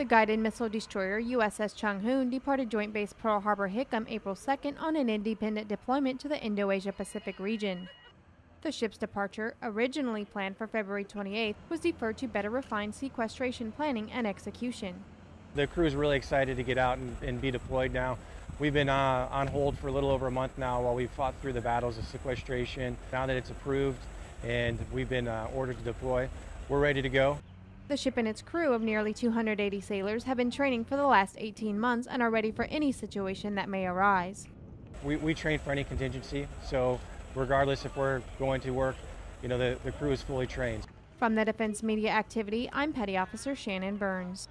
The guided missile destroyer USS Chung Hoon departed Joint Base Pearl Harbor Hickam April 2nd on an independent deployment to the Indo-Asia Pacific region. The ship's departure, originally planned for February 28th, was deferred to better refine sequestration planning and execution. The crew is really excited to get out and, and be deployed now. We've been uh, on hold for a little over a month now while we've fought through the battles of sequestration. Now that it's approved and we've been uh, ordered to deploy, we're ready to go. The ship and its crew of nearly 280 sailors have been training for the last 18 months and are ready for any situation that may arise. We, we train for any contingency, so regardless if we're going to work, you know, the, the crew is fully trained. From the Defense Media Activity, I'm Petty Officer Shannon Burns.